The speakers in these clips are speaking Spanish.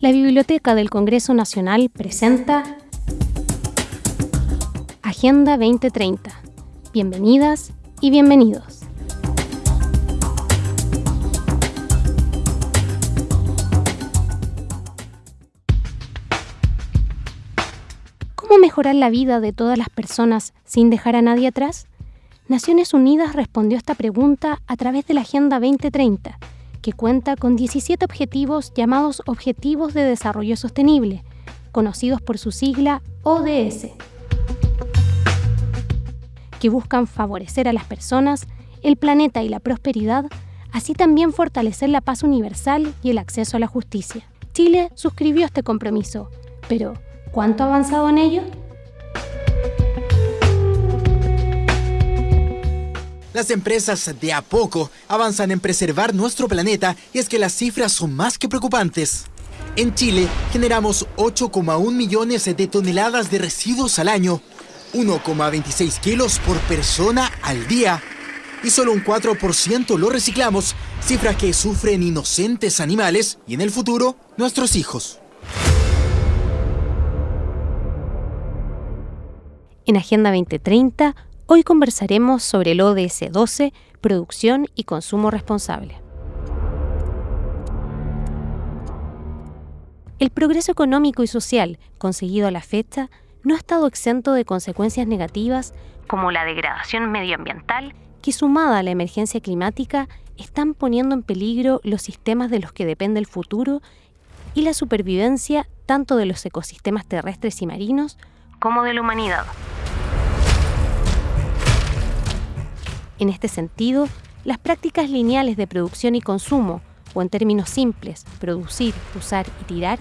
La Biblioteca del Congreso Nacional presenta Agenda 2030. Bienvenidas y bienvenidos. ¿Cómo mejorar la vida de todas las personas sin dejar a nadie atrás? Naciones Unidas respondió a esta pregunta a través de la Agenda 2030, que cuenta con 17 objetivos llamados Objetivos de Desarrollo Sostenible, conocidos por su sigla ODS, que buscan favorecer a las personas, el planeta y la prosperidad, así también fortalecer la paz universal y el acceso a la justicia. Chile suscribió este compromiso, pero ¿cuánto ha avanzado en ello? Las empresas de a poco avanzan en preservar nuestro planeta y es que las cifras son más que preocupantes. En Chile generamos 8,1 millones de toneladas de residuos al año, 1,26 kilos por persona al día. Y solo un 4% lo reciclamos, cifra que sufren inocentes animales y en el futuro nuestros hijos. En Agenda 2030 Hoy conversaremos sobre el ODS 12, producción y consumo responsable. El progreso económico y social conseguido a la fecha no ha estado exento de consecuencias negativas como la degradación medioambiental, que sumada a la emergencia climática están poniendo en peligro los sistemas de los que depende el futuro y la supervivencia tanto de los ecosistemas terrestres y marinos como de la humanidad. En este sentido, las prácticas lineales de producción y consumo, o en términos simples, producir, usar y tirar,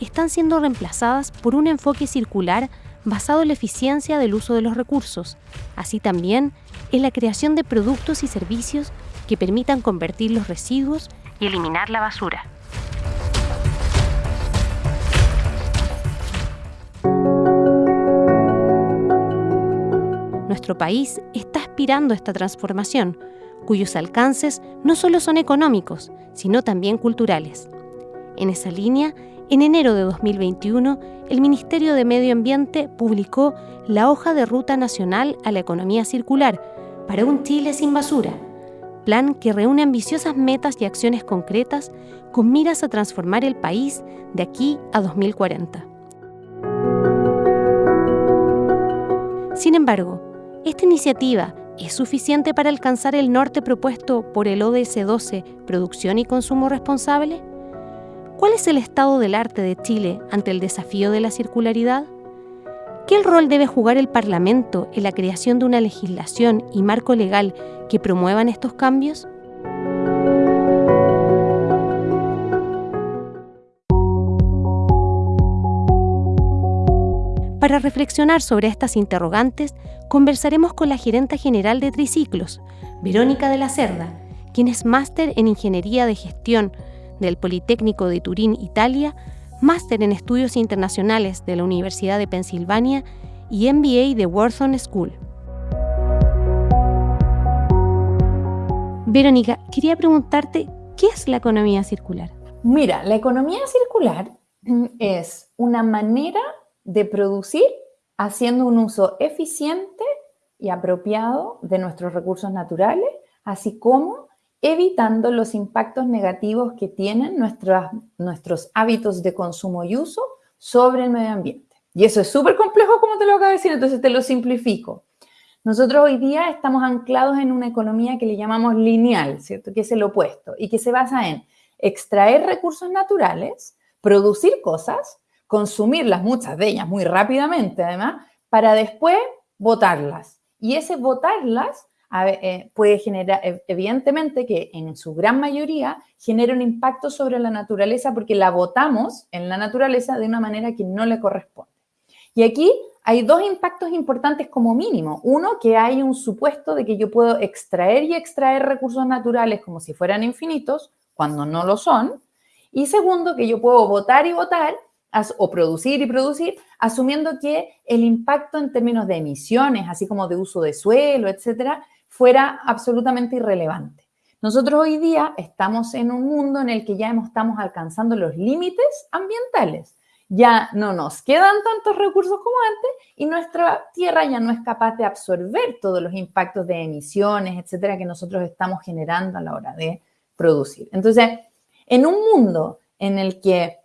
están siendo reemplazadas por un enfoque circular basado en la eficiencia del uso de los recursos, así también en la creación de productos y servicios que permitan convertir los residuos y eliminar la basura. Nuestro país está aspirando a esta transformación, cuyos alcances no solo son económicos, sino también culturales. En esa línea, en enero de 2021, el Ministerio de Medio Ambiente publicó la hoja de ruta nacional a la economía circular para un Chile sin basura, plan que reúne ambiciosas metas y acciones concretas con miras a transformar el país de aquí a 2040. Sin embargo, ¿Esta iniciativa es suficiente para alcanzar el norte propuesto por el ODS 12, Producción y Consumo Responsable? ¿Cuál es el estado del arte de Chile ante el desafío de la circularidad? ¿Qué rol debe jugar el Parlamento en la creación de una legislación y marco legal que promuevan estos cambios? Para reflexionar sobre estas interrogantes, conversaremos con la gerenta general de Triciclos, Verónica de la Cerda, quien es máster en Ingeniería de Gestión del Politécnico de Turín, Italia, máster en Estudios Internacionales de la Universidad de Pensilvania y MBA de Wharton School. Verónica, quería preguntarte, ¿qué es la economía circular? Mira, la economía circular es una manera de producir haciendo un uso eficiente y apropiado de nuestros recursos naturales, así como evitando los impactos negativos que tienen nuestros hábitos de consumo y uso sobre el medio ambiente. Y eso es súper complejo, como te lo acabo de decir, entonces te lo simplifico. Nosotros hoy día estamos anclados en una economía que le llamamos lineal, ¿cierto? Que es el opuesto y que se basa en extraer recursos naturales, producir cosas, consumirlas, muchas de ellas muy rápidamente además, para después botarlas. Y ese botarlas eh, puede generar, e, evidentemente que en su gran mayoría genera un impacto sobre la naturaleza porque la botamos en la naturaleza de una manera que no le corresponde. Y aquí hay dos impactos importantes como mínimo. Uno, que hay un supuesto de que yo puedo extraer y extraer recursos naturales como si fueran infinitos, cuando no lo son. Y segundo, que yo puedo votar y votar o producir y producir, asumiendo que el impacto en términos de emisiones, así como de uso de suelo, etcétera, fuera absolutamente irrelevante. Nosotros hoy día estamos en un mundo en el que ya estamos alcanzando los límites ambientales. Ya no nos quedan tantos recursos como antes y nuestra tierra ya no es capaz de absorber todos los impactos de emisiones, etcétera, que nosotros estamos generando a la hora de producir. Entonces, en un mundo en el que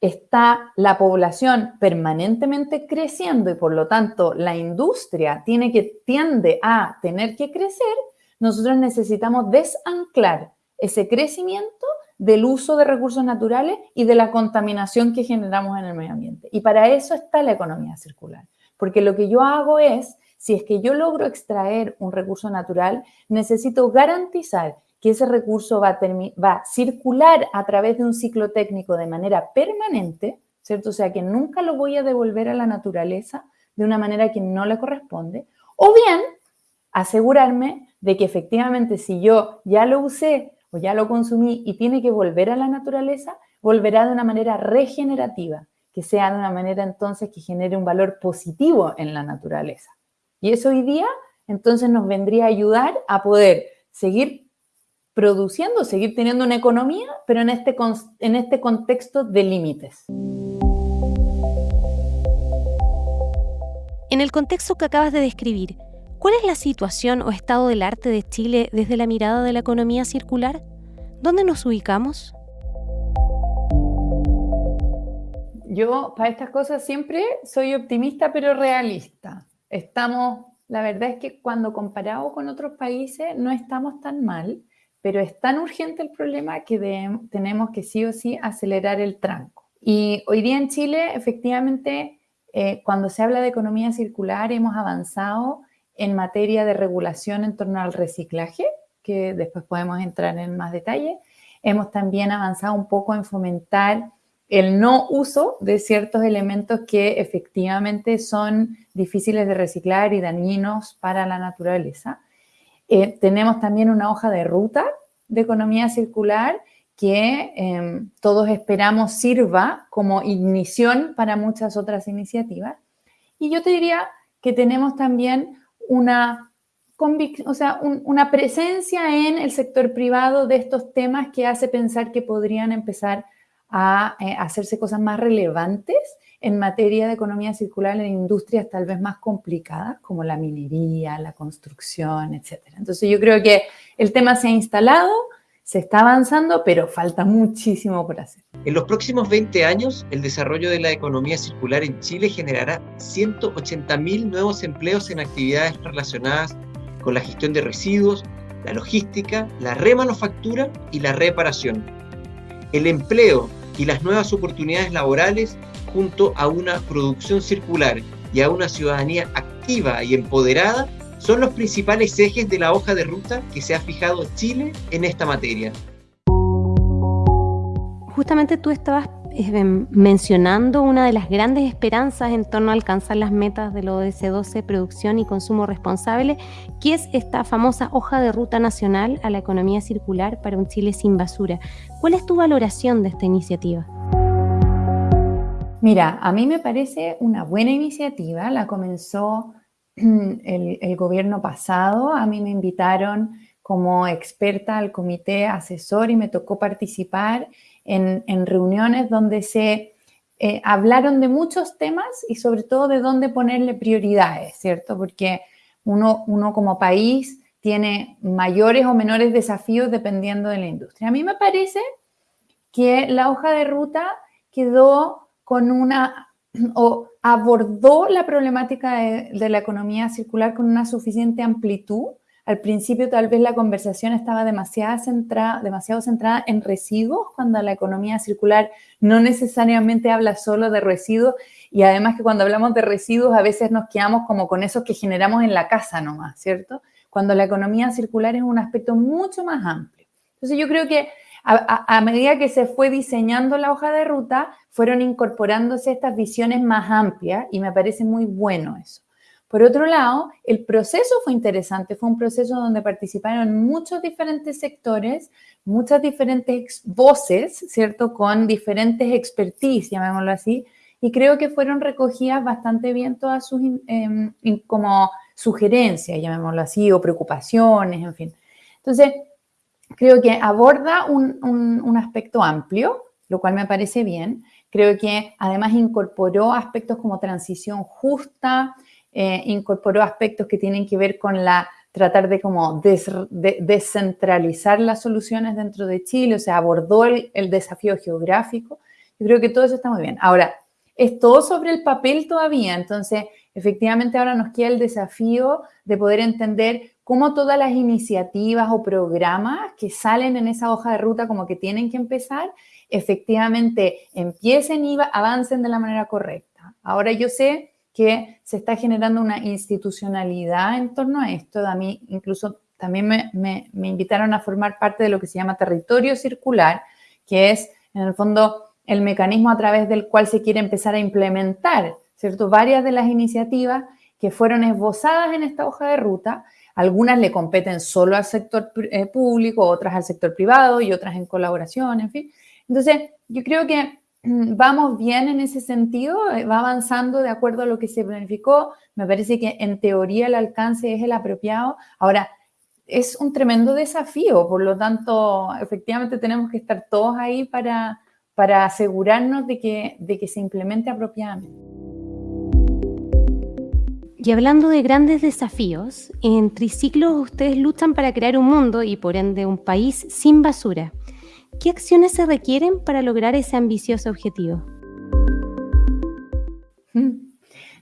está la población permanentemente creciendo y por lo tanto la industria tiene que, tiende a tener que crecer, nosotros necesitamos desanclar ese crecimiento del uso de recursos naturales y de la contaminación que generamos en el medio ambiente. Y para eso está la economía circular. Porque lo que yo hago es, si es que yo logro extraer un recurso natural, necesito garantizar que ese recurso va a, circular a través de un ciclo técnico de manera permanente, ¿cierto? O sea, que nunca lo voy a devolver a la naturaleza de una manera que no le corresponde. O bien, asegurarme de que efectivamente si yo ya lo usé o ya lo consumí y tiene que volver a la naturaleza, volverá de una manera regenerativa, que sea de una manera entonces que genere un valor positivo en la naturaleza. Y eso hoy día entonces nos vendría a ayudar a poder seguir produciendo, seguir teniendo una economía, pero en este, en este contexto de límites. En el contexto que acabas de describir, ¿Cuál es la situación o estado del arte de Chile desde la mirada de la economía circular? ¿Dónde nos ubicamos? Yo para estas cosas siempre soy optimista pero realista. Estamos, la verdad es que cuando comparado con otros países no estamos tan mal, pero es tan urgente el problema que tenemos que sí o sí acelerar el tranco. Y hoy día en Chile, efectivamente, eh, cuando se habla de economía circular, hemos avanzado en materia de regulación en torno al reciclaje, que después podemos entrar en más detalle. Hemos también avanzado un poco en fomentar el no uso de ciertos elementos que efectivamente son difíciles de reciclar y dañinos para la naturaleza. Eh, tenemos también una hoja de ruta de economía circular que em, todos esperamos sirva como ignición para muchas otras iniciativas. Y yo te diría que tenemos también una, o sea, una presencia en el sector privado de estos temas que hace pensar que podrían empezar a eh, hacerse cosas más relevantes en materia de economía circular en industrias tal vez más complicadas como la minería, la construcción, etc. Entonces yo creo que el tema se ha instalado, se está avanzando, pero falta muchísimo por hacer. En los próximos 20 años, el desarrollo de la economía circular en Chile generará 180.000 nuevos empleos en actividades relacionadas con la gestión de residuos, la logística, la remanufactura y la reparación. El empleo y las nuevas oportunidades laborales junto a una producción circular y a una ciudadanía activa y empoderada son los principales ejes de la hoja de ruta que se ha fijado Chile en esta materia. Justamente tú estabas eh, mencionando una de las grandes esperanzas en torno a alcanzar las metas del ODS 12, producción y consumo responsable, que es esta famosa hoja de ruta nacional a la economía circular para un Chile sin basura. ¿Cuál es tu valoración de esta iniciativa? Mira, a mí me parece una buena iniciativa, la comenzó el, gobierno pasado, a mí me invitaron como experta al comité asesor y me tocó participar en, reuniones donde se eh, hablaron de muchos temas y sobre todo de dónde ponerle prioridades, ¿cierto? Porque uno, uno como país tiene mayores o menores desafíos dependiendo de la industria. A mí me parece que la hoja de ruta quedó con una, o abordó la problemática de, la economía circular con una suficiente amplitud. Al principio tal vez la conversación estaba demasiado centrada, demasiado centrada en residuos, cuando la economía circular no necesariamente habla solo de residuos y además que cuando hablamos de residuos a veces nos quedamos como con esos que generamos en la casa nomás, ¿cierto? Cuando la economía circular es un aspecto mucho más amplio. Entonces yo creo que a, medida que se fue diseñando la hoja de ruta, fueron incorporándose estas visiones más amplias y me parece muy bueno eso. Por otro lado, el proceso fue interesante, fue un proceso donde participaron muchos diferentes sectores, muchas diferentes voces, ¿cierto? Con diferentes expertise, llamémoslo así, y creo que fueron recogidas bastante bien todas sus em, como sugerencias, llamémoslo así, o preocupaciones, en fin. Entonces, creo que aborda un, aspecto amplio, lo cual me parece bien. Creo que además incorporó aspectos como transición justa, eh, incorporó aspectos que tienen que ver con la tratar de como descentralizar las soluciones dentro de Chile, o sea, abordó el, el, desafío geográfico. Yo creo que todo eso está muy bien. Ahora, es todo sobre el papel todavía, entonces efectivamente ahora nos queda el desafío de poder entender cómo todas las iniciativas o programas que salen en esa hoja de ruta como que tienen que empezar, efectivamente empiecen y avancen de la manera correcta. Ahora yo sé que se está generando una institucionalidad en torno a esto. A mí incluso también me, invitaron a formar parte de lo que se llama territorio circular, que es en el fondo el mecanismo a través del cual se quiere empezar a implementar, ¿cierto? Varias de las iniciativas que fueron esbozadas en esta hoja de ruta, algunas le competen solo al sector eh, público, otras al sector privado y otras en colaboración, en fin. Entonces, yo creo que vamos bien en ese sentido, eh, va avanzando de acuerdo a lo que se planificó. Me parece que en teoría el alcance es el apropiado. Ahora, es un tremendo desafío, por lo tanto, efectivamente tenemos que estar todos ahí para, para asegurarnos de que, de que se implemente apropiadamente. Y hablando de grandes desafíos, en Triciclos ustedes luchan para crear un mundo y por ende un país sin basura. ¿Qué acciones se requieren para lograr ese ambicioso objetivo? Hmm.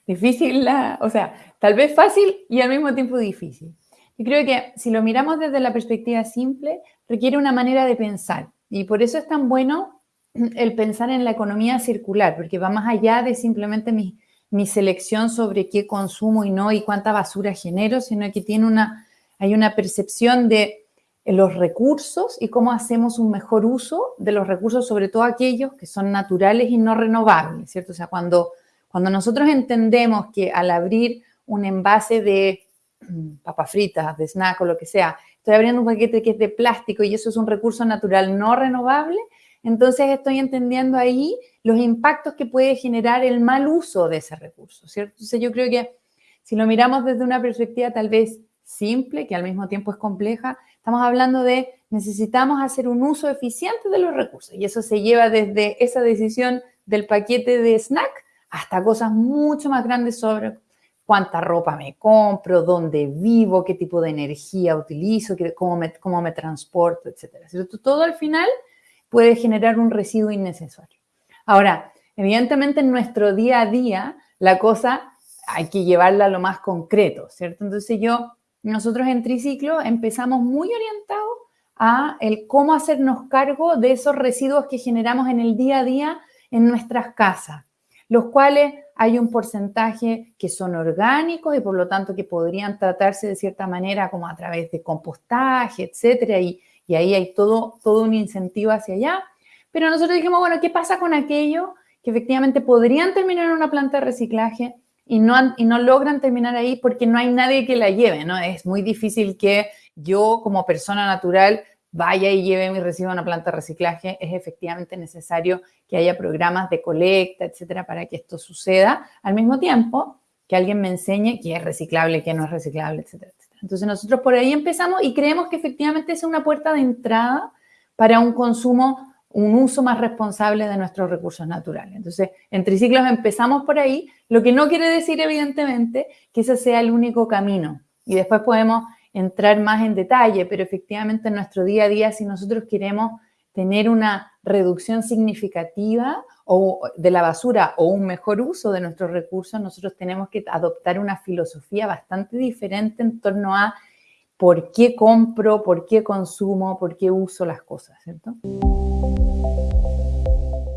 Difícil, o sea, tal vez fácil y al mismo tiempo difícil. Yo creo que si lo miramos desde la perspectiva simple, requiere una manera de pensar. Y por eso es tan bueno el pensar en la economía circular, porque va más allá de simplemente mi, mi selección sobre qué consumo y no y cuánta basura genero, sino que tiene una, hay una percepción de los recursos y cómo hacemos un mejor uso de los recursos, sobre todo aquellos que son naturales y no renovables, ¿cierto? O sea, cuando, cuando nosotros entendemos que al abrir un envase de mm, papas fritas, de snack o lo que sea, estoy abriendo un paquete que es de plástico y eso es un recurso natural no renovable, entonces estoy entendiendo ahí los impactos que puede generar el mal uso de ese recurso, ¿cierto? Entonces yo creo que si lo miramos desde una perspectiva tal vez simple, que al mismo tiempo es compleja, estamos hablando de necesitamos hacer un uso eficiente de los recursos y eso se lleva desde esa decisión del paquete de snack hasta cosas mucho más grandes sobre cuánta ropa me compro, dónde vivo, qué tipo de energía utilizo, cómo me, cómo me transporto, etc. Todo al final puede generar un residuo innecesario. Ahora, evidentemente en nuestro día a día la cosa hay que llevarla a lo más concreto, ¿cierto? Entonces yo nosotros en Triciclo empezamos muy orientados a el cómo hacernos cargo de esos residuos que generamos en el día a día en nuestras casas, los cuales hay un porcentaje que son orgánicos y por lo tanto que podrían tratarse de cierta manera como a través de compostaje, etcétera, y, y ahí hay todo, todo un incentivo hacia allá. Pero nosotros dijimos, bueno, ¿qué pasa con aquello que efectivamente podrían terminar en una planta de reciclaje, y no, y no logran terminar ahí porque no hay nadie que la lleve, ¿no? Es muy difícil que yo como persona natural vaya y lleve mi residuo a una planta de reciclaje. Es efectivamente necesario que haya programas de colecta, etcétera, para que esto suceda. Al mismo tiempo, que alguien me enseñe qué es reciclable, qué no es reciclable, etcétera. Entonces nosotros por ahí empezamos y creemos que efectivamente es una puerta de entrada para un consumo un uso más responsable de nuestros recursos naturales. Entonces, en Triciclos empezamos por ahí, lo que no quiere decir, evidentemente, que ese sea el único camino. Y después podemos entrar más en detalle, pero efectivamente en nuestro día a día, si nosotros queremos tener una reducción significativa o de la basura o un mejor uso de nuestros recursos, nosotros tenemos que adoptar una filosofía bastante diferente en torno a por qué compro, por qué consumo, por qué uso las cosas, ¿cierto?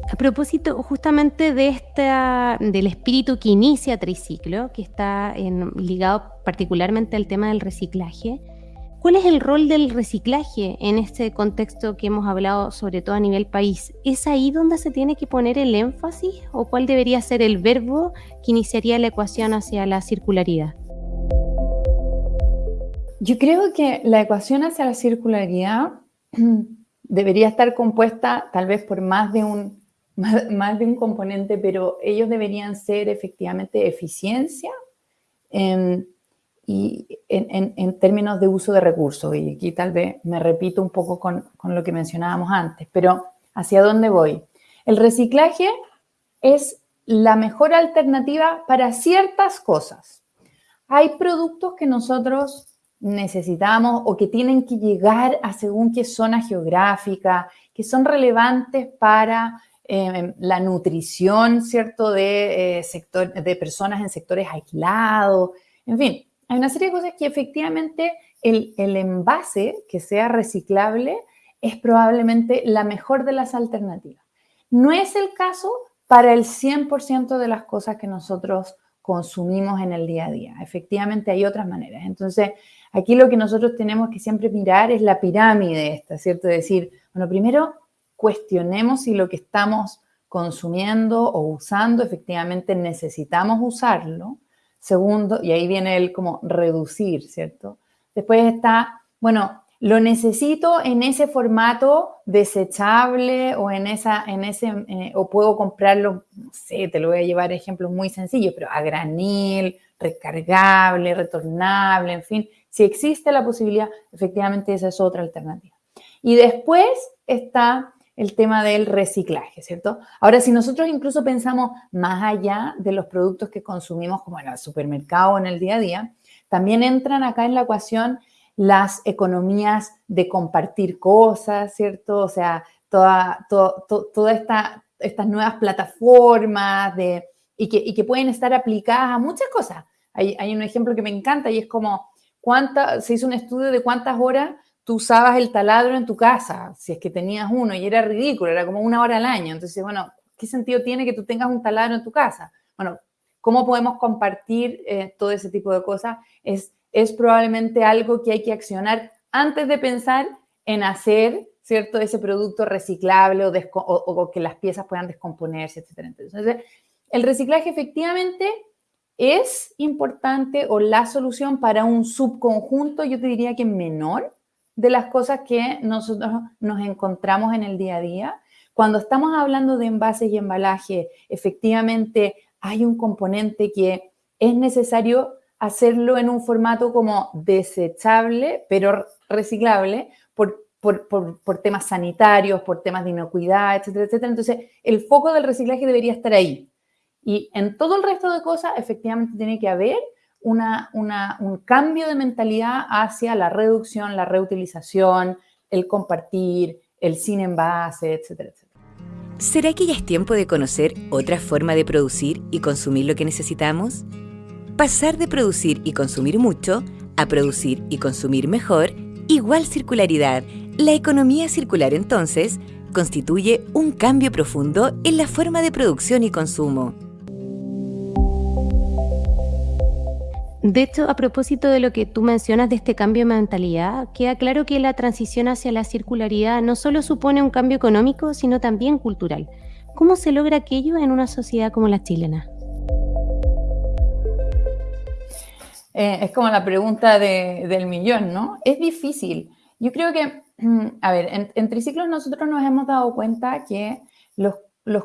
A propósito justamente de esta, del espíritu que inicia Triciclo, que está ligado particularmente al tema del reciclaje, ¿cuál es el rol del reciclaje en este contexto que hemos hablado sobre todo a nivel país? ¿Es ahí donde se tiene que poner el énfasis o cuál debería ser el verbo que iniciaría la ecuación hacia la circularidad? Yo creo que la ecuación hacia la circularidad debería estar compuesta tal vez por más de un, más, de un componente, pero ellos deberían ser efectivamente eficiencia, em, y en, términos de uso de recursos. Y aquí tal vez me repito un poco con, con lo que mencionábamos antes, pero ¿hacia dónde voy? El reciclaje es la mejor alternativa para ciertas cosas. Hay productos que nosotros necesitamos o que tienen que llegar a según qué zona geográfica, que son relevantes para eh, la nutrición, ¿cierto?, de, eh, de personas en sectores aislados. En fin, hay una serie de cosas que efectivamente el, envase que sea reciclable es probablemente la mejor de las alternativas. No es el caso para el 100% de las cosas que nosotros consumimos en el día a día. Efectivamente hay otras maneras. Entonces, aquí lo que nosotros tenemos que siempre mirar es la pirámide ¿cierto? Decir, bueno, primero cuestionemos si lo que estamos consumiendo o usando efectivamente necesitamos usarlo. Segundo, y ahí viene el como reducir, ¿cierto? Después está, bueno, lo necesito en ese formato desechable o en esa, en ese, eh, o puedo comprarlo, no sé, te lo voy a llevar ejemplos muy sencillos, pero a granil, recargable, retornable, en fin, si existe la posibilidad, efectivamente esa es otra alternativa. Y después está el tema del reciclaje, ¿cierto? Ahora, si nosotros incluso pensamos más allá de los productos que consumimos como en el supermercado o en el día a día, también entran acá en la ecuación las economías de compartir cosas, ¿cierto? O sea, toda, toda esta, estas nuevas plataformas de, y, que, y que pueden estar aplicadas a muchas cosas. Hay, hay, un ejemplo que me encanta y es como, cuánta, se hizo un estudio de cuántas horas tú usabas el taladro en tu casa, si es que tenías uno, y era ridículo, era como una hora al año. Entonces, bueno, ¿qué sentido tiene que tú tengas un taladro en tu casa? Bueno, ¿cómo podemos compartir eh, todo ese tipo de cosas? Es es probablemente algo que hay que accionar antes de pensar en hacer, ¿cierto?, ese producto reciclable o, que las piezas puedan descomponerse, etc. Entonces, el reciclaje efectivamente es importante o la solución para un subconjunto, yo te diría que menor, de las cosas que nosotros nos encontramos en el día a día. Cuando estamos hablando de envases y embalaje, efectivamente hay un componente que es necesario hacerlo en un formato como desechable, pero reciclable, por, por, temas sanitarios, por temas de inocuidad, etcétera, etcétera. Entonces, el foco del reciclaje debería estar ahí. Y en todo el resto de cosas, efectivamente, tiene que haber una, un cambio de mentalidad hacia la reducción, la reutilización, el compartir, el sin envase, etcétera. ¿Será que ya es tiempo de conocer otra forma de producir y consumir lo que necesitamos? Pasar de producir y consumir mucho a producir y consumir mejor, igual circularidad. La economía circular entonces constituye un cambio profundo en la forma de producción y consumo. De hecho, a propósito de lo que tú mencionas de este cambio de mentalidad, queda claro que la transición hacia la circularidad no solo supone un cambio económico, sino también cultural. ¿Cómo se logra aquello en una sociedad como la chilena? Eh, es como la pregunta del millón, ¿no? Es difícil. Yo creo que, a ver, en, Triciclos nosotros nos hemos dado cuenta que los,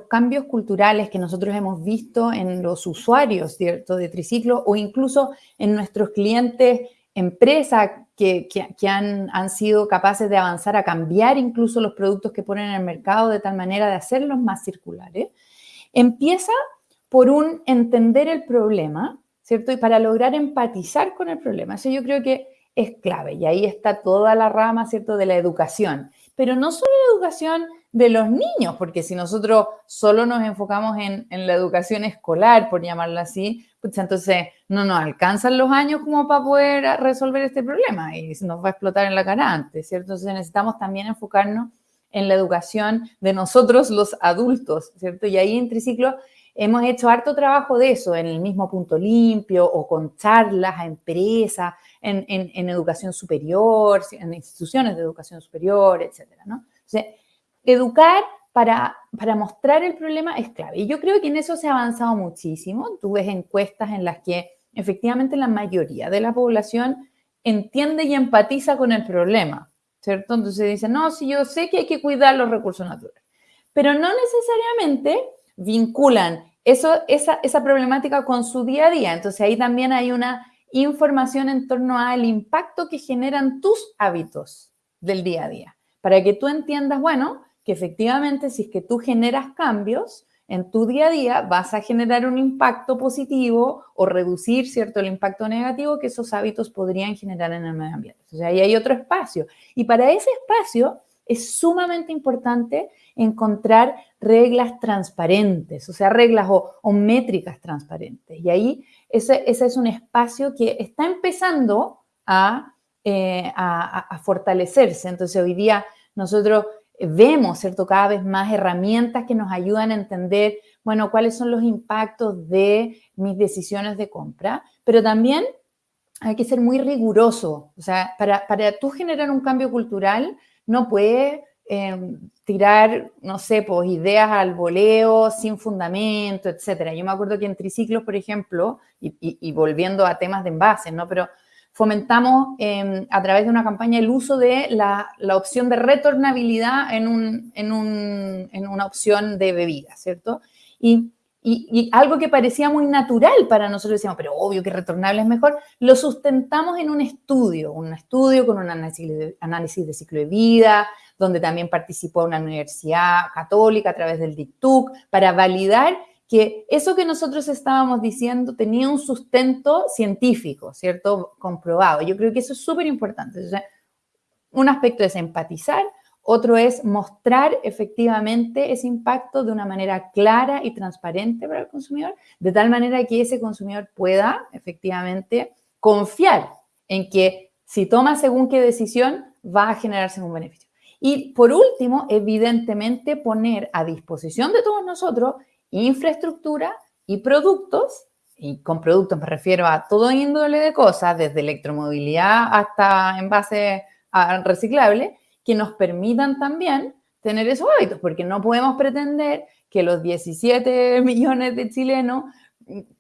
cambios culturales que nosotros hemos visto en los usuarios ¿cierto? de Triciclos o incluso en nuestros clientes, empresas que, han, han, sido capaces de avanzar a cambiar incluso los productos que ponen en el mercado de tal manera de hacerlos más circulares, empieza por un entender el problema ¿cierto? Y para lograr empatizar con el problema. Eso yo creo que es clave y ahí está toda la rama, ¿cierto?, de la educación. Pero no solo la educación de los niños, porque si nosotros solo nos enfocamos en, la educación escolar, por llamarlo así, pues entonces no nos alcanzan los años como para poder resolver este problema y nos va a explotar en la cara antes, ¿cierto? Entonces necesitamos también enfocarnos en la educación de nosotros los adultos, ¿cierto? Y ahí en Triciclo Hemos hecho harto trabajo de eso en el mismo punto limpio o con charlas a empresas, en, educación superior, en instituciones de educación superior, etcétera, ¿no? Educar para, para mostrar el problema es clave. Y yo creo que en eso se ha avanzado muchísimo. Tú ves encuestas en las que efectivamente la mayoría de la población entiende y empatiza con el problema, ¿cierto? Entonces dicen, no, si yo sé que hay que cuidar los recursos naturales, pero no necesariamente vinculan eso, esa, esa problemática con su día a día. Entonces ahí también hay una información en torno al impacto que generan tus hábitos del día a día, para que tú entiendas, bueno, que efectivamente si es que tú generas cambios, en tu día a día vas a generar un impacto positivo o reducir, ¿cierto?, el impacto negativo que esos hábitos podrían generar en el medio ambiente. O sea, ahí hay otro espacio. Y para ese espacio es sumamente importante encontrar reglas transparentes, o sea, reglas o, métricas transparentes. Y ahí ese, es un espacio que está empezando eh, a, a fortalecerse. Entonces, hoy día nosotros vemos, ¿cierto? Cada vez más herramientas que nos ayudan a entender, bueno, cuáles son los impactos de mis decisiones de compra, pero también hay que ser muy riguroso. O sea, para, para tú generar un cambio cultural, no puedes em, tirar, no sé, pues ideas al voleo sin fundamento, etcétera. Yo me acuerdo que en triciclos, por ejemplo, y, y volviendo a temas de envases, ¿no? Pero fomentamos em, a través de una campaña el uso de la, opción de retornabilidad en, un, en, una opción de bebida, ¿cierto? Y, algo que parecía muy natural para nosotros, decíamos, pero obvio que retornable es mejor, lo sustentamos en un estudio, un estudio con un análisis de, análisis de ciclo de vida, donde también participó una universidad católica a través del DICTUC, para validar que eso que nosotros estábamos diciendo tenía un sustento científico, ¿cierto? Comprobado. Yo creo que eso es súper importante. un aspecto es empatizar, otro es mostrar efectivamente ese impacto de una manera clara y transparente para el consumidor, de tal manera que ese consumidor pueda efectivamente confiar en que si toma según qué decisión va a generarse un beneficio. Y por último, evidentemente poner a disposición de todos nosotros infraestructura y productos, y con productos me refiero a todo índole de cosas, desde electromovilidad hasta envases reciclables, que nos permitan también tener esos hábitos, porque no podemos pretender que los 17 millones de chilenos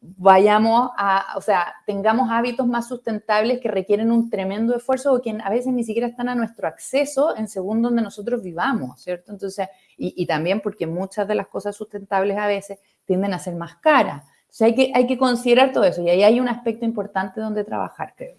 vayamos a, o sea, tengamos hábitos más sustentables que requieren un tremendo esfuerzo o que a veces ni siquiera están a nuestro acceso en según donde nosotros vivamos, ¿cierto? Entonces, y, y también porque muchas de las cosas sustentables a veces tienden a ser más caras. O sea, hay que, hay que considerar todo eso y ahí hay un aspecto importante donde trabajar, creo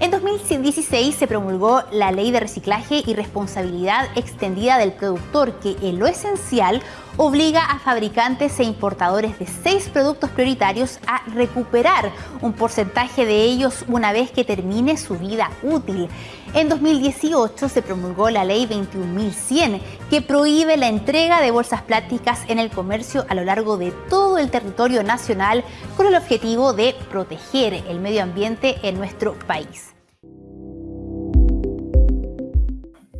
En 2016 se promulgó la Ley de Reciclaje y Responsabilidad Extendida del Productor, que en lo esencial obliga a fabricantes e importadores de seis productos prioritarios a recuperar un porcentaje de ellos una vez que termine su vida útil. En 2018 se promulgó la Ley 21.100, que prohíbe la entrega de bolsas plásticas en el comercio a lo largo de todo el territorio nacional con el objetivo de proteger el medio ambiente en nuestro país.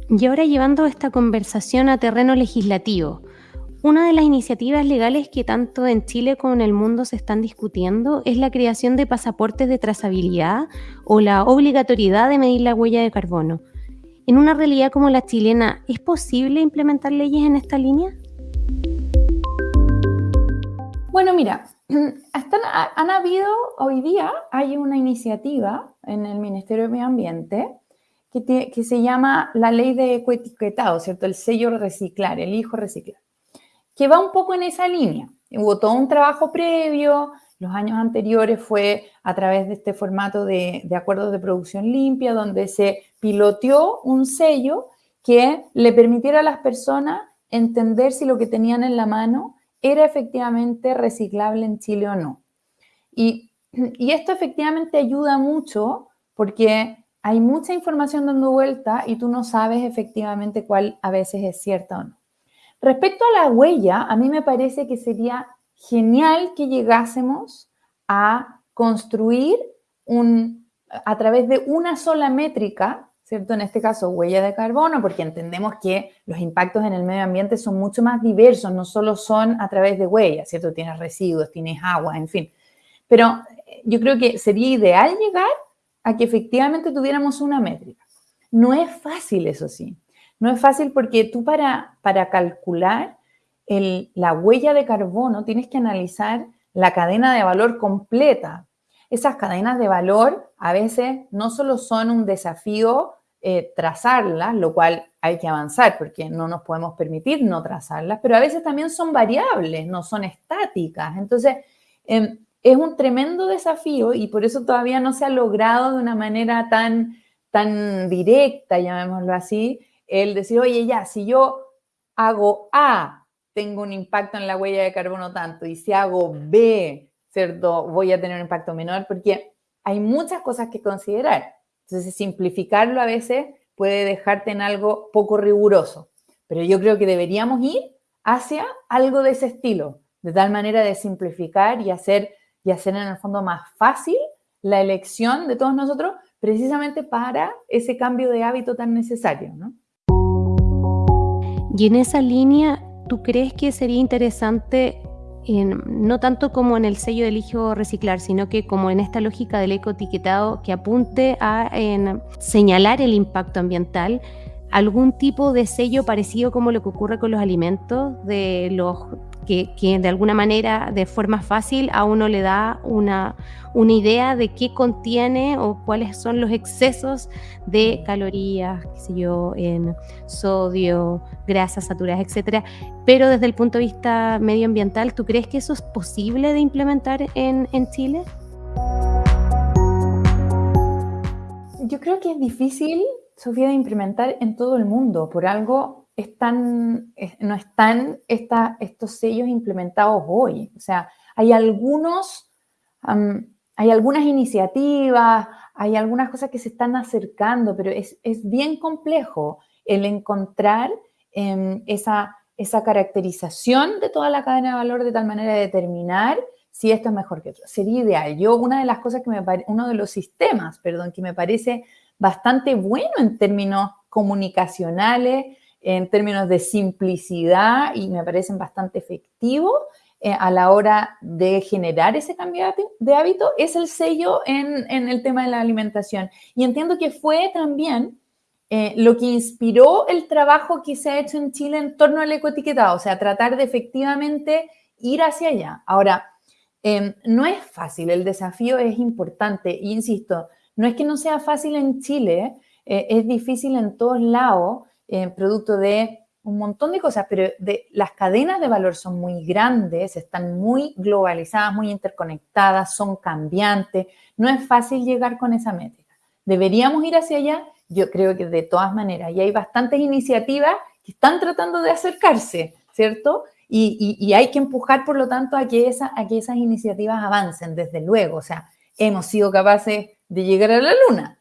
Y ahora llevando esta conversación a terreno legislativo, una de las iniciativas legales que tanto en Chile como en el mundo se están discutiendo es la creación de pasaportes de trazabilidad o la obligatoriedad de medir la huella de carbono. En una realidad como la chilena, ¿es posible implementar leyes en esta línea? Bueno, mira, han habido, hoy día hay una iniciativa en el Ministerio de Medio Ambiente que, que se llama la ley de ecoetiquetado, ¿cierto? El sello reciclar, el hijo reciclar que va un poco en esa línea. Hubo todo un trabajo previo, los años anteriores fue a través de este formato de, acuerdos de producción limpia, donde se piloteó un sello que le permitiera a las personas entender si lo que tenían en la mano era efectivamente reciclable en Chile o no. Y, y esto efectivamente ayuda mucho porque hay mucha información dando vuelta y tú no sabes efectivamente cuál a veces es cierta o no. Respecto a la huella, a mí me parece que sería genial que llegásemos a construir un, a través de una sola métrica, ¿cierto? En este caso, huella de carbono, porque entendemos que los impactos en el medio ambiente son mucho más diversos, no solo son a través de huellas, ¿cierto? Tienes residuos, tienes agua, en fin. Pero eh, yo creo que sería ideal llegar a que efectivamente tuviéramos una métrica. No es fácil, eso sí. No es fácil porque tú para, para calcular la huella de carbono tienes que analizar la cadena de valor completa. Esas cadenas de valor a veces no solo son un desafío eh, trazarlas, lo cual hay que avanzar porque no nos podemos permitir no trazarlas, pero a veces también son variables, no son estáticas. Entonces, em, es un tremendo desafío y por eso todavía no se ha logrado de una manera tan, tan directa, llamémoslo así, el decir, oye, ya, si yo hago A, tengo un impacto en la huella de carbono tanto, y si hago B, ¿cierto? Voy a tener un impacto menor, porque hay muchas cosas que considerar. Entonces, simplificarlo a veces puede dejarte en algo poco riguroso, pero yo creo que deberíamos ir hacia algo de ese estilo, de tal manera de simplificar y hacer, y hacer en el fondo más fácil la elección de todos nosotros, precisamente para ese cambio de hábito tan necesario, ¿no? Y en esa línea, ¿tú crees que sería interesante, no tanto como en el sello de Eligio Reciclar, sino que como en esta lógica del ecoetiquetado que apunte a señalar el impacto ambiental, algún tipo de sello parecido como lo que ocurre con los alimentos, de los que, de alguna manera, de forma fácil, a uno le da una, una idea de qué contiene o cuáles son los excesos de calorías, qué sé yo, en sodio, grasas saturadas, etcétera. Pero desde el punto de vista medioambiental, ¿tú crees que eso es posible de implementar en, en Chile? Yo creo que es difícil, Sofía, de implementar en todo el mundo. Por algo están, no están estos sellos implementados hoy. O sea, hay algunos, hay algunas iniciativas, hay algunas cosas que se están acercando, pero es, bien complejo el encontrar em, esa, esa caracterización de toda la cadena de valor de tal manera de determinar si esto es mejor que otro. Sería ideal. Yo, una de las cosas que me uno de los sistemas, perdón, que me parece bastante bueno en términos comunicacionales, en términos de simplicidad y me parecen bastante efectivos eh, a la hora de generar ese cambio de hábito, es el sello en, el tema de la alimentación. Y entiendo que fue también eh, lo que inspiró el trabajo que se ha hecho en Chile en torno al ecoetiquetado, o sea, tratar de efectivamente ir hacia allá. Ahora, em, no es fácil, el desafío es importante, e insisto, no es que no sea fácil en Chile, eh, es difícil en todos lados, eh, producto de un montón de cosas, pero las cadenas de valor son muy grandes, están muy globalizadas, muy interconectadas, son cambiantes. No es fácil llegar con esa métrica. ¿Deberíamos ir hacia allá? Yo creo que de todas maneras. Y hay bastantes iniciativas que están tratando de acercarse, ¿cierto? Y, hay que empujar, por lo tanto, a que esas iniciativas avancen, desde luego. O sea, hemos sido capaces de llegar a la luna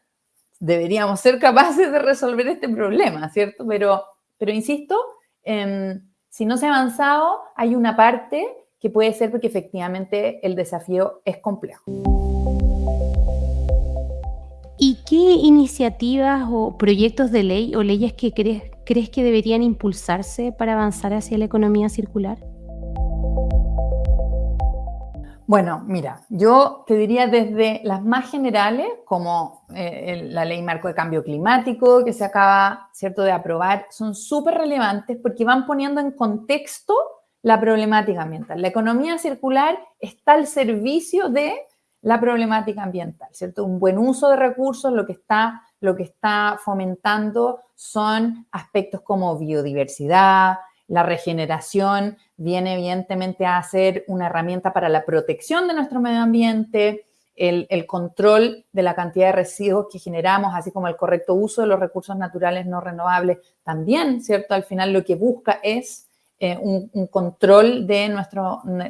deberíamos ser capaces de resolver este problema, ¿cierto? Pero, pero insisto, em, si no se ha avanzado, hay una parte que puede ser porque efectivamente el desafío es complejo. ¿Y qué iniciativas o proyectos de ley o leyes que crees, crees que deberían impulsarse para avanzar hacia la economía circular? Bueno, mira, yo te diría desde las más generales, como eh, la ley marco de cambio climático que se acaba, ¿cierto?, de aprobar, son súper relevantes porque van poniendo en contexto la problemática ambiental. La economía circular está al servicio de la problemática ambiental, ¿cierto? Un buen uso de recursos, lo que está, lo que está fomentando son aspectos como biodiversidad, la regeneración viene evidentemente a ser una herramienta para la protección de nuestro medio ambiente, el, control de la cantidad de residuos que generamos, así como el correcto uso de los recursos naturales no renovables, también, ¿cierto? Al final lo que busca es eh, un, control de,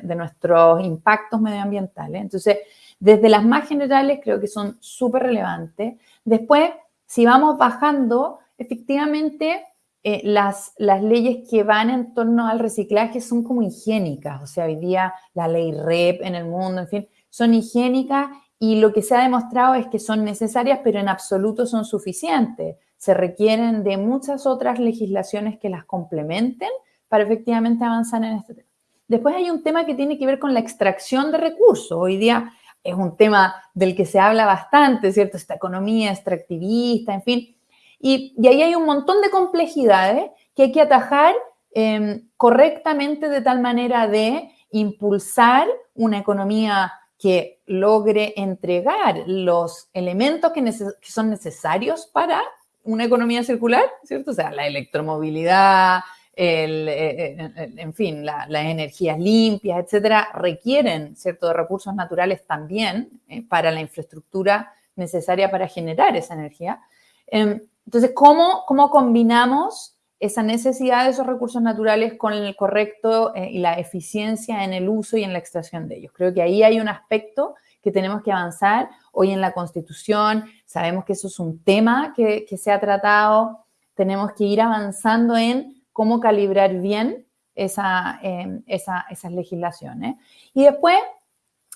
de nuestros impactos medioambientales. Entonces, desde las más generales creo que son súper relevantes. Después, si vamos bajando, efectivamente eh, las, las leyes que van en torno al reciclaje son como higiénicas, o sea, hoy día la ley REP en el mundo, en fin, son higiénicas y lo que se ha demostrado es que son necesarias, pero en absoluto son suficientes. Se requieren de muchas otras legislaciones que las complementen para efectivamente avanzar en este tema. Después hay un tema que tiene que ver con la extracción de recursos. Hoy día es un tema del que se habla bastante, ¿cierto? Esta economía extractivista, en fin. Y, ahí hay un montón de complejidades que hay que atajar em, correctamente de tal manera de impulsar una economía que logre entregar los elementos que, son necesarios para una economía circular, ¿cierto? O sea, la electromovilidad, en fin, las energías limpias, etcétera, requieren ciertos recursos naturales también para la infraestructura necesaria para generar esa energía. Em, entonces, ¿cómo, cómo combinamos esa necesidad de esos recursos naturales con el correcto y la eficiencia en el uso y en la extracción de ellos? Creo que ahí hay un aspecto que tenemos que avanzar. Hoy en la Constitución sabemos que eso es un tema que, se ha tratado. Tenemos que ir avanzando en cómo calibrar bien esa, em, esas legislaciones. Y después,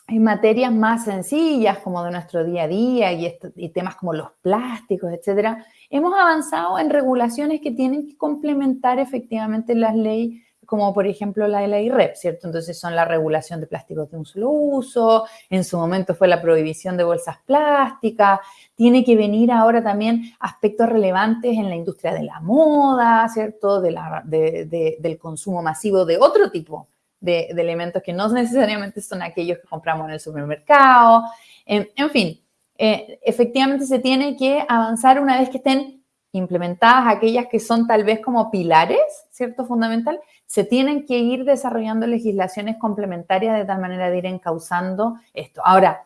en materias más sencillas como de nuestro día a día y, temas como los plásticos, etcétera, hemos avanzado en regulaciones que tienen que complementar efectivamente las leyes como por ejemplo la de la IREP, ¿cierto? Entonces son la regulación de plásticos de un solo uso, en su momento fue la prohibición de bolsas plásticas, tiene que venir ahora también aspectos relevantes en la industria de la moda, ¿cierto? De la, del consumo masivo de otro tipo de, elementos que no necesariamente son aquellos que compramos en el supermercado, en, fin. Eh, efectivamente se tiene que avanzar una vez que estén implementadas aquellas que son tal vez como pilares, ¿cierto? Fundamental, se tienen que ir desarrollando legislaciones complementarias de tal manera de ir encauzando esto. Ahora,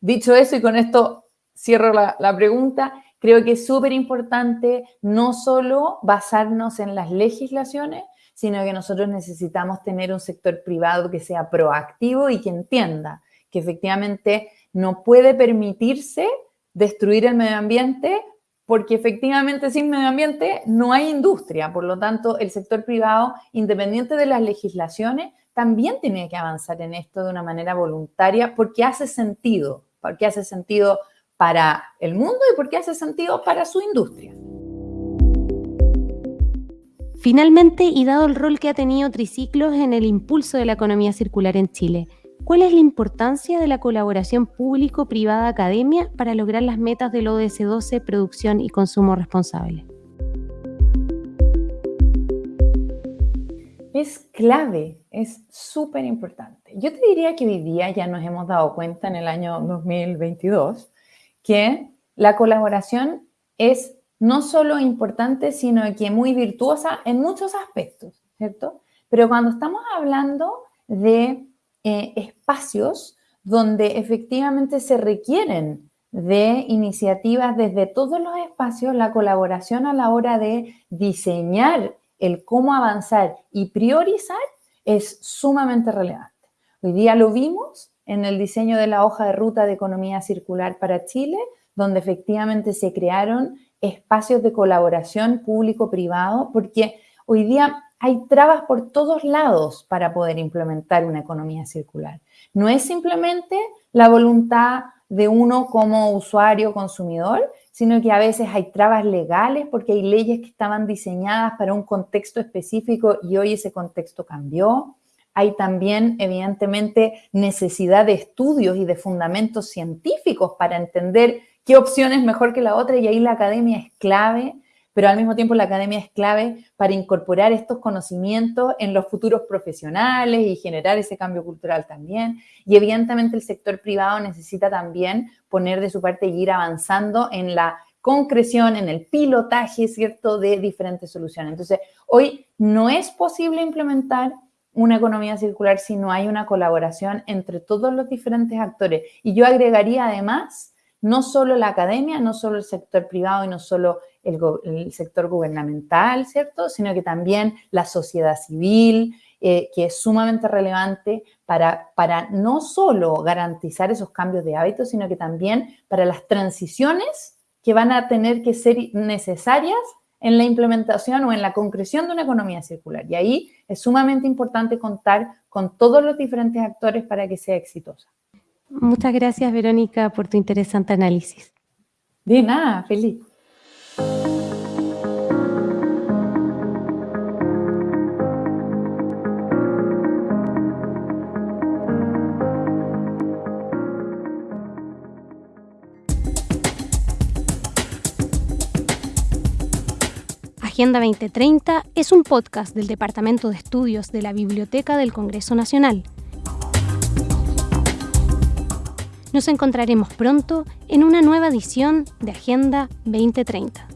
dicho eso y con esto cierro la, la pregunta, creo que es súper importante no solo basarnos en las legislaciones, sino que nosotros necesitamos tener un sector privado que sea proactivo y que entienda que efectivamente no puede permitirse destruir el medio ambiente porque efectivamente sin medio ambiente no hay industria. Por lo tanto, el sector privado, independiente de las legislaciones, también tiene que avanzar en esto de una manera voluntaria porque hace sentido, porque hace sentido para el mundo y porque hace sentido para su industria. Finalmente, y dado el rol que ha tenido Triciclos en el impulso de la economía circular en Chile, ¿Cuál es la importancia de la colaboración público-privada-academia para lograr las metas del ODS 12, producción y consumo responsable? Es clave, es súper importante. Yo te diría que hoy día ya nos hemos dado cuenta en el año 2022 que la colaboración es no solo importante, sino que muy virtuosa en muchos aspectos, ¿cierto? Pero cuando estamos hablando de eh, espacios donde efectivamente se requieren de iniciativas desde todos los espacios, la colaboración a la hora de diseñar el cómo avanzar y priorizar es sumamente relevante. Hoy día lo vimos en el diseño de la hoja de ruta de economía circular para Chile, donde efectivamente se crearon espacios de colaboración público-privado, porque hoy día hay trabas por todos lados para poder implementar una economía circular. No es simplemente la voluntad de uno como usuario, consumidor, sino que a veces hay trabas legales porque hay leyes que estaban diseñadas para un contexto específico y hoy ese contexto cambió. Hay también, evidentemente, necesidad de estudios y de fundamentos científicos para entender qué opción es mejor que la otra y ahí la academia es clave pero al mismo tiempo la academia es clave para incorporar estos conocimientos en los futuros profesionales y generar ese cambio cultural también. Y evidentemente el sector privado necesita también poner de su parte y ir avanzando en la concreción, en el pilotaje, ¿cierto?, de diferentes soluciones. Entonces, hoy no es posible implementar una economía circular si no hay una colaboración entre todos los diferentes actores. Y yo agregaría además no solo la academia, no solo el sector privado y no solo el, sector gubernamental, ¿cierto? Sino que también la sociedad civil, eh, que es sumamente relevante para, para no solo garantizar esos cambios de hábitos, sino que también para las transiciones que van a tener que ser necesarias en la implementación o en la concreción de una economía circular. Y ahí es sumamente importante contar con todos los diferentes actores para que sea exitosa. Muchas gracias, Verónica, por tu interesante análisis. De nada, feliz. Agenda 2030 es un podcast del Departamento de Estudios de la Biblioteca del Congreso Nacional nos encontraremos pronto en una nueva edición de Agenda 2030.